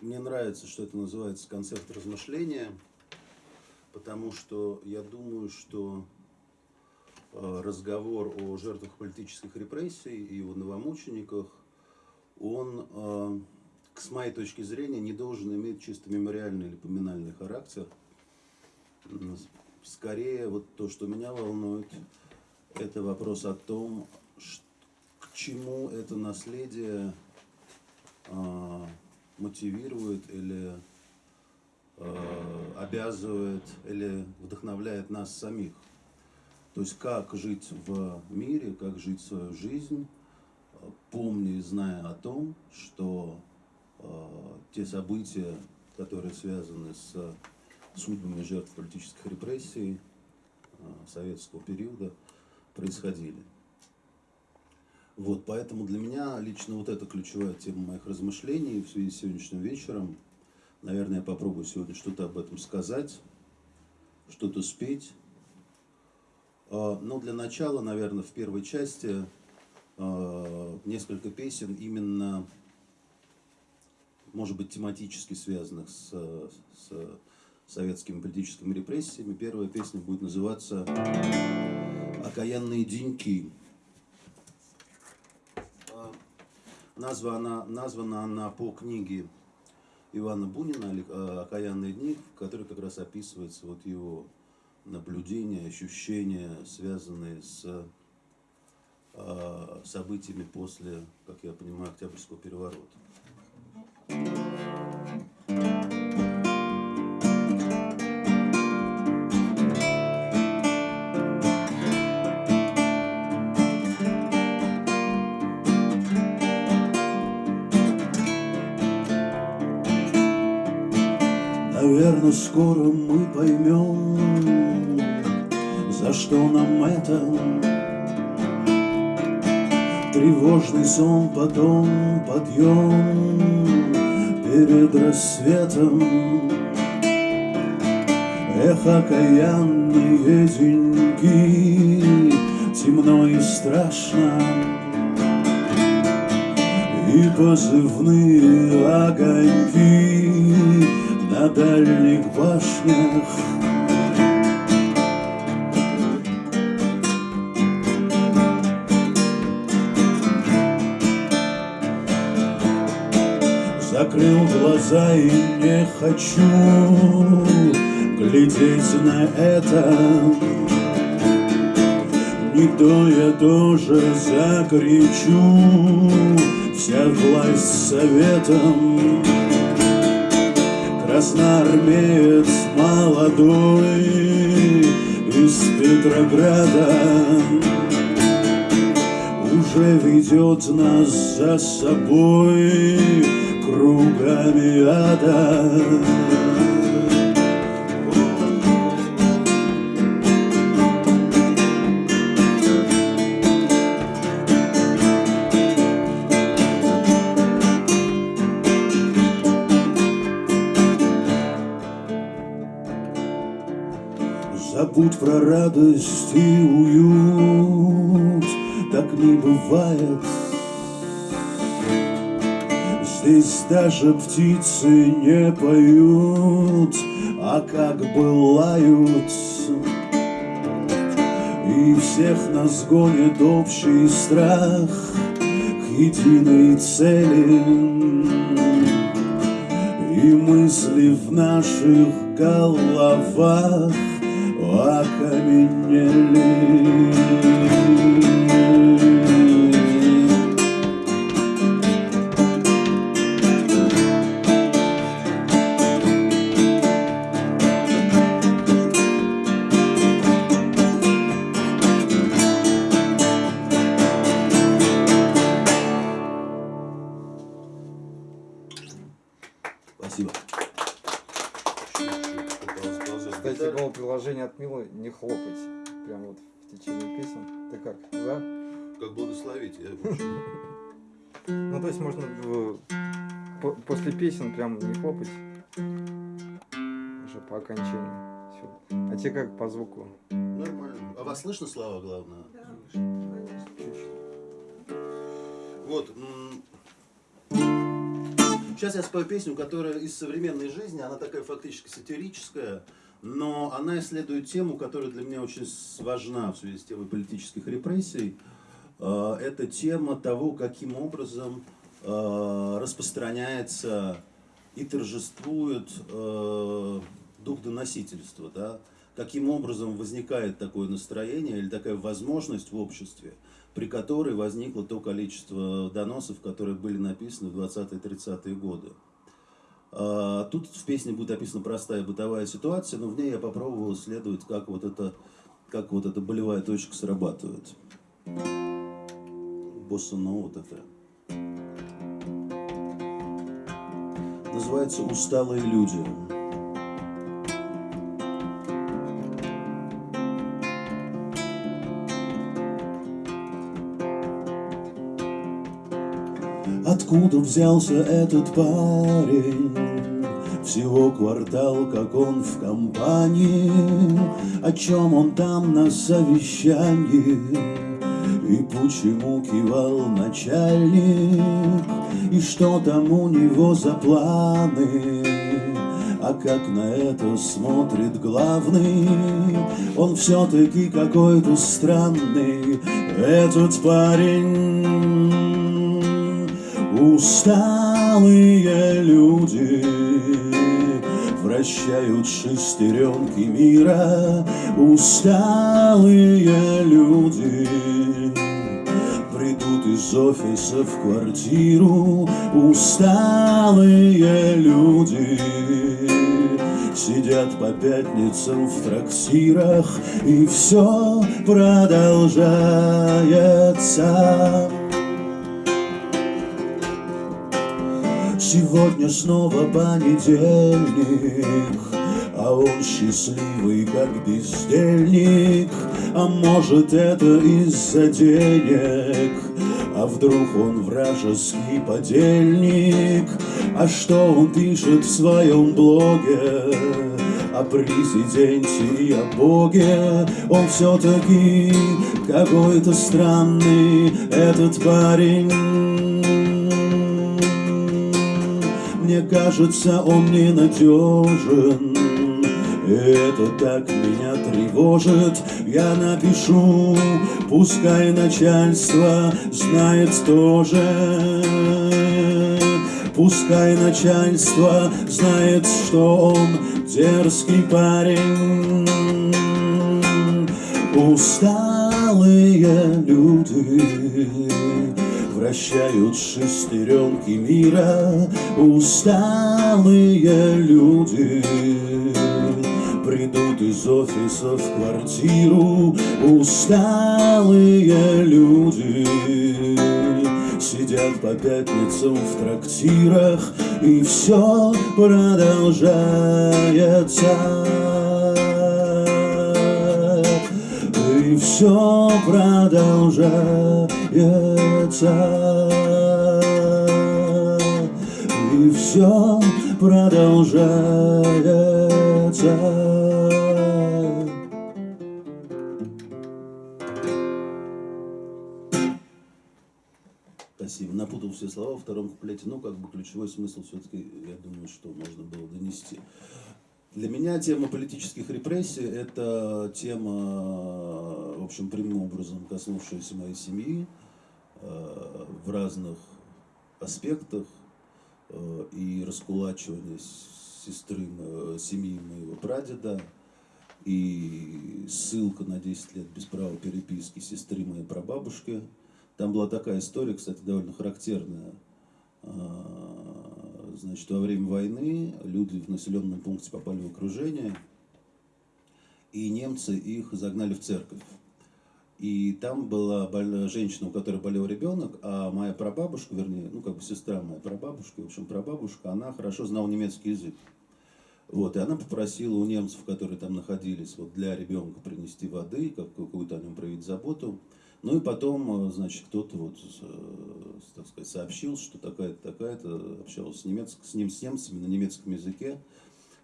мне нравится, что это называется концерт размышления, потому что я думаю, что э, разговор о жертвах политических репрессий и о новомучениках, он, э, с моей точки зрения, не должен иметь чисто мемориальный или поминальный характер. Скорее, вот то, что меня волнует, это вопрос о том, к чему это наследие э, мотивирует или э, обязывает или вдохновляет нас самих. То есть как жить в мире, как жить свою жизнь, помня и зная о том, что э, те события, которые связаны с судьбами жертв политических репрессий э, советского периода, происходили. Вот, поэтому для меня лично вот это ключевая тема моих размышлений в связи с сегодняшним вечером. Наверное, я попробую сегодня что-то об этом сказать, что-то спеть. А, но для начала, наверное, в первой части а, несколько песен именно, может быть, тематически связанных с, с советскими политическими репрессиями. Первая песня будет называться «Окаянные деньки». Названа, названа она по книге Ивана Бунина э, «Окаянные дни», в которой как раз описывается вот его наблюдения, ощущения, связанные с э, событиями после, как я понимаю, Октябрьского переворота. Наверное, скоро мы поймем, за что нам это. Тревожный сон, потом подъем перед рассветом. Эх, окаянные деньги, темно и страшно, И позывные огоньки на дальних башнях. Закрыл глаза и не хочу глядеть на это. Не то я тоже закричу, вся власть советом. Красноармеец молодой из Петрограда. Уже ведет нас за собой кругами ада Забудь про радость и уют, так не бывает. Здесь даже птицы не поют, а как бы. И всех нас гонит общий страх к единой цели. И мысли в наших головах окаменели. Ты как, за? Как благословить, я Ну, то есть можно по после песен прям не хлопать. Уже по окончанию. Все. А тебе как по звуку? Нормально. А вас слышно слова, главное? Да, конечно. Вот. Сейчас я спою песню, которая из современной жизни, она такая фактически сатирическая, но она исследует тему, которая для меня очень важна в связи с темой политических репрессий. Э, это тема того, каким образом э, распространяется и торжествует э, дух доносительства, да? каким образом возникает такое настроение или такая возможность в обществе, при которой возникло то количество доносов, которые были написаны в 20-30-е годы. А, тут в песне будет описана простая бытовая ситуация, но в ней я попробовал исследовать, как вот это, как вот эта болевая точка срабатывает. Босса Нова такая. Называется «Усталые люди». Откуда взялся этот парень? Всего квартал, как он в компании, О чем он там на совещании? И почему кивал начальник? И что там у него за планы? А как на это смотрит главный? Он все-таки какой-то странный, этот парень. Усталые люди вращают шестеренки мира. Усталые люди придут из офиса в квартиру. Усталые люди сидят по пятницам в трактирах, и все продолжается. Сегодня снова понедельник, а он счастливый, как бездельник. А может это из-за денег, а вдруг он вражеский подельник? А что он пишет в своем блоге? О президенте и о Боге Он все-таки какой-то странный этот парень кажется, он ненадежен это так меня тревожит, я напишу, пускай начальство знает тоже. Пускай начальство знает, что он дерзкий парень. Усталые люди вращают шестеренки мира усталые люди. Придут из офиса в квартиру усталые люди. Сидят по пятницам в трактирах, и все продолжается. И все продолжается и все продолжается. Спасибо. Напутал все слова во втором куплете, но как бы ключевой смысл все-таки, я думаю, что можно было донести. Для меня тема политических репрессий – это тема, в общем, прямым образом коснувшаяся моей семьи в разных аспектах э, и раскулачивание сестры, семьи моего прадеда, и ссылка на 10 лет без права переписки сестры моей прабабушки. Там была такая история, кстати, довольно характерная э, Значит, во время войны люди в населенном пункте попали в окружение, и немцы их загнали в церковь. И там была женщина, у которой болел ребенок, а моя прабабушка, вернее, ну как бы сестра моей прабабушки, в общем, прабабушка, она хорошо знала немецкий язык. Вот, и она попросила у немцев, которые там находились, вот для ребенка принести воды, какую-то о нем проявить заботу. Ну и потом, э, значит, кто-то вот, э, так сказать, сообщил, что такая-то, такая-то общалась с, немец... с, ним, с немцами на немецком языке.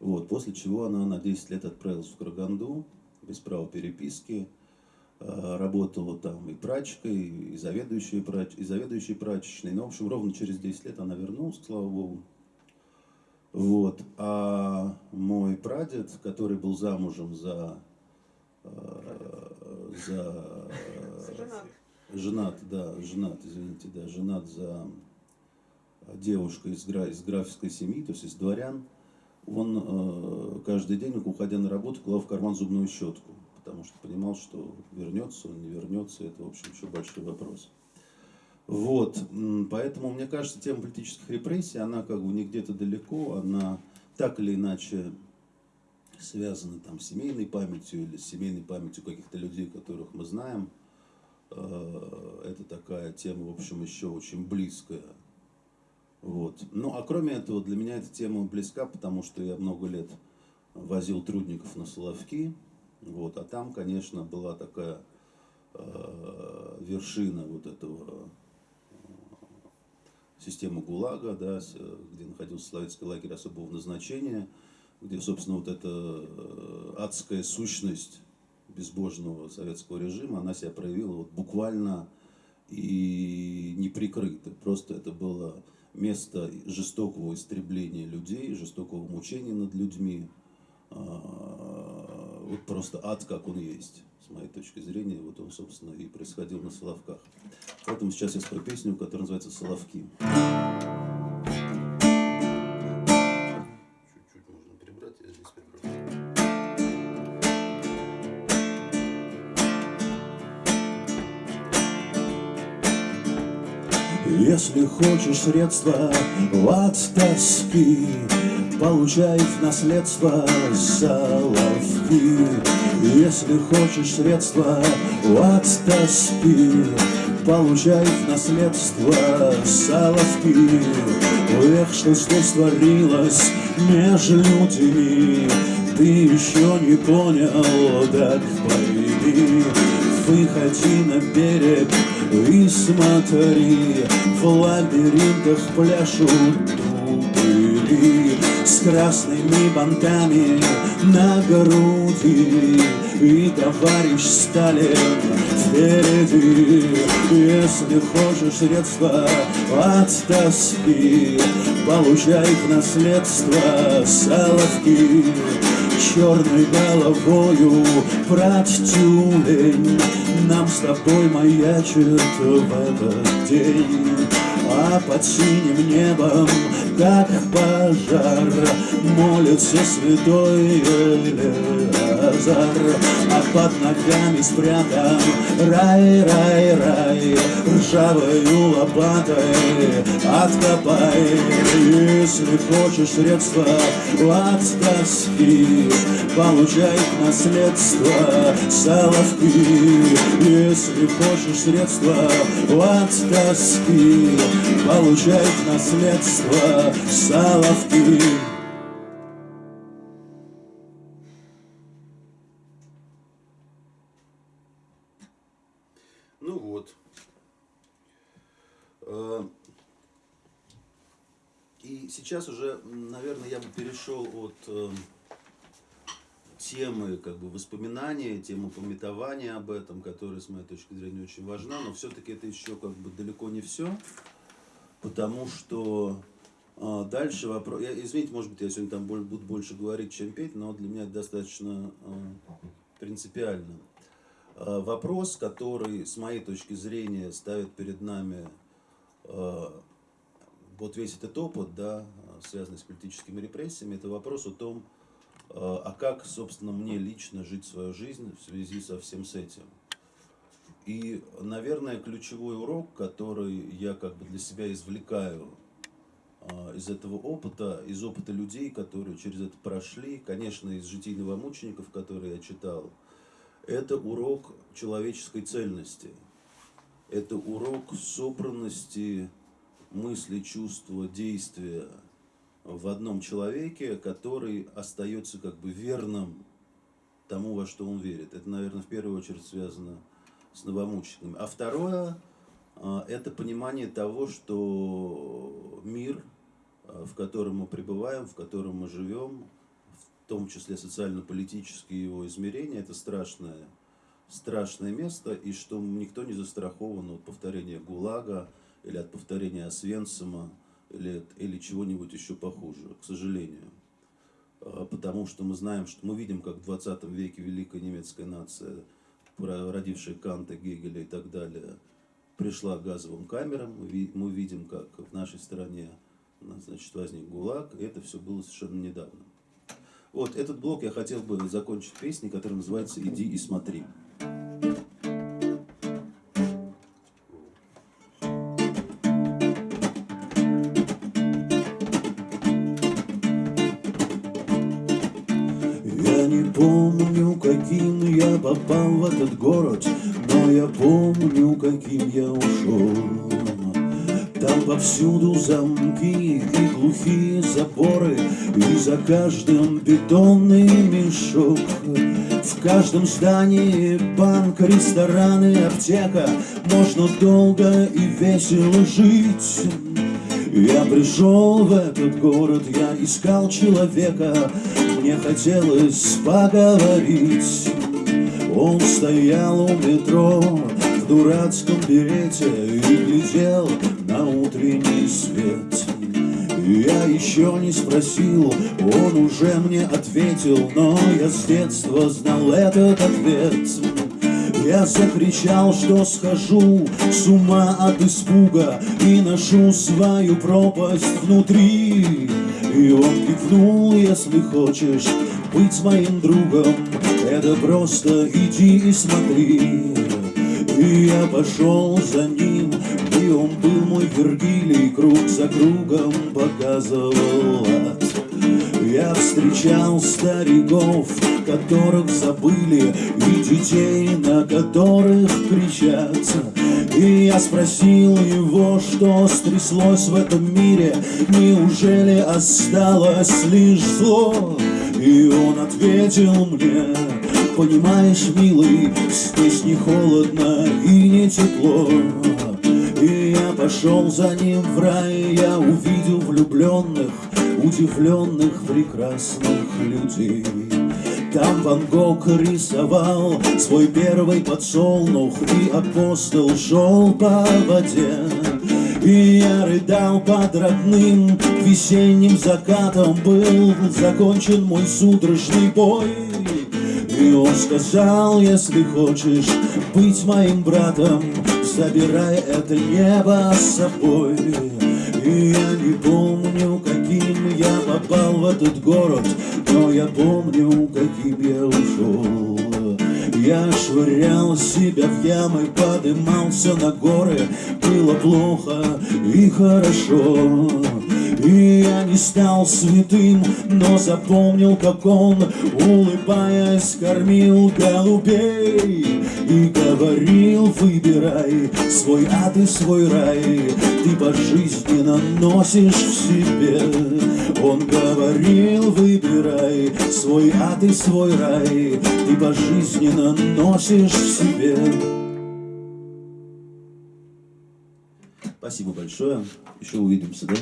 Вот, после чего она на 10 лет отправилась в Караганду, без права переписки, работала там и прачкой, и заведующей, прач... и заведующей прачечной. Ну, в общем, ровно через 10 лет она вернулась, слава богу. Вот. А мой прадед, который был замужем за... э, за Женат. женат, да, женат, извините, да, женат за девушкой из, гра- из графской семьи, то есть из дворян, он э, каждый день, уходя на работу, клал в карман зубную щетку, потому что понимал, что вернется он, не вернется, это, в общем, еще большой вопрос. Вот, поэтому, мне кажется, тема политических репрессий, она как бы не где-то далеко, она так или иначе связана там с семейной памятью или с семейной памятью каких-то людей, которых мы знаем. Э, Это такая тема, в общем, еще очень близкая. Вот. Ну, а кроме этого, для меня эта тема близка, потому что я много лет возил трудников на Соловки. Вот. А там, конечно, была такая э, вершина вот этого э, системы ГУЛАГа, да, с, э, где находился советский лагерь особого назначения, где, собственно, вот эта э, адская сущность безбожного советского режима, она себя проявила вот буквально и неприкрыто. Просто это было место жестокого истребления людей, жестокого мучения над людьми. Вот просто ад, как он есть, с моей точки зрения. Вот он, собственно, и происходил на Соловках. Поэтому сейчас я спою песню, которая называется «Соловки». Чуть-чуть можно прибрать, я здесь прибрал. Если хочешь средства от тоски, Получай в наследство соловки. Если хочешь средства от тоски, Получай в наследство соловки. Эх, что здесь творилось между людьми, Ты еще не понял, так пойми. Выходи на берег и смотри, В лабиринтах пляшут дубыри С красными бантами на груди. И товарищ Сталин впереди Если хочешь средства от тоски Получай в наследство соловки. Черной головою брат тюлень Нам с тобой маячит в этот день. А под синим небом, как пожар Молится святой Елеазар А под ногами спрятан рай, рай, рай. Ржавою лопатой откопай. Если хочешь средства от тоски Получай наследство соловки. Если хочешь средства от тоски Получай наследство соловки Ну вот. Э, И сейчас уже, наверное, я бы перешел от э, темы как бы воспоминания, темы пометования об этом, которая, с моей точки зрения, очень важна, но все-таки это еще как бы далеко не все, потому что а, дальше вопрос, я, извините, может быть, я сегодня там буду больше говорить, чем петь, но для меня это достаточно а, принципиально. А, Вопрос, который, с моей точки зрения, ставит перед нами а, вот весь этот опыт, да, связанный с политическими репрессиями, это вопрос о том, а а как, собственно, мне лично жить свою жизнь в связи со всем с этим. И, наверное, ключевой урок, который я как бы для себя извлекаю из этого опыта, из опыта людей, которые через это прошли, конечно, из житийного мучеников, которые я читал, это урок человеческой цельности. Это урок собранности мысли, чувства, действия в одном человеке, который остается как бы верным тому, во что он верит. Это, наверное, в первую очередь связано с новомучениками. А второе, а, это понимание того, что мир, а, в котором мы пребываем, в котором мы живем, том числе социально-политические его измерения, это страшное, страшное место, и что никто не застрахован от повторения ГУЛАГа или от повторения Освенцима. лет или чего-нибудь еще похуже, к сожалению. А, потому что мы знаем, что мы видим, как в 20 веке великая немецкая нация, родившая Канта, Гегеля и так далее, пришла к газовым камерам. Мы видим, как в нашей стране значит, возник ГУЛАГ, и это все было совершенно недавно. Вот этот блок я хотел бы закончить песней, которая называется «Иди и смотри». Помню, каким я попал в этот город, но я помню, каким я ушел. Там повсюду замки и глухие заборы И за каждым бетонный мешок. В каждом здании банк, рестораны, аптека. Можно долго и весело жить. Я пришел в этот город, я искал человека, мне хотелось поговорить. Он стоял у метро в дурацком берете и глядел на утренний свет. Я еще не спросил, он уже мне ответил, но я с детства знал этот ответ. Я закричал, что схожу с ума от испуга И ношу свою пропасть внутри И он кивнул, если хочешь быть моим другом Это просто иди и смотри И я пошел за ним был мой Вергилий Круг за кругом показывал ад я встречал стариков, которых забыли, И детей, на которых кричат. И я спросил его, что стряслось в этом мире, Неужели осталось лишь зло? И он ответил мне, понимаешь, милый, Здесь не холодно и не тепло. Я пошел за ним в рай, я увидел влюбленных, удивленных прекрасных людей. Там Ван Гог рисовал свой первый подсолнух, И апостол шел по воде. И я рыдал под родным весенним закатом Был закончен мой судорожный бой И он сказал, если хочешь быть моим братом Забирай это небо с собой. И я не помню, каким я попал в этот город Но я помню, каким я ушел. Я швырял себя в ямы, подымался на горы. Было плохо и хорошо. И я не стал святым, но запомнил, как он, улыбаясь, кормил голубей И говорил, выбирай свой ад и свой рай Ты пожизненно носишь в себе Он говорил, выбирай свой ад и свой рай Ты пожизненно носишь в себе Спасибо большое. Еще увидимся, да?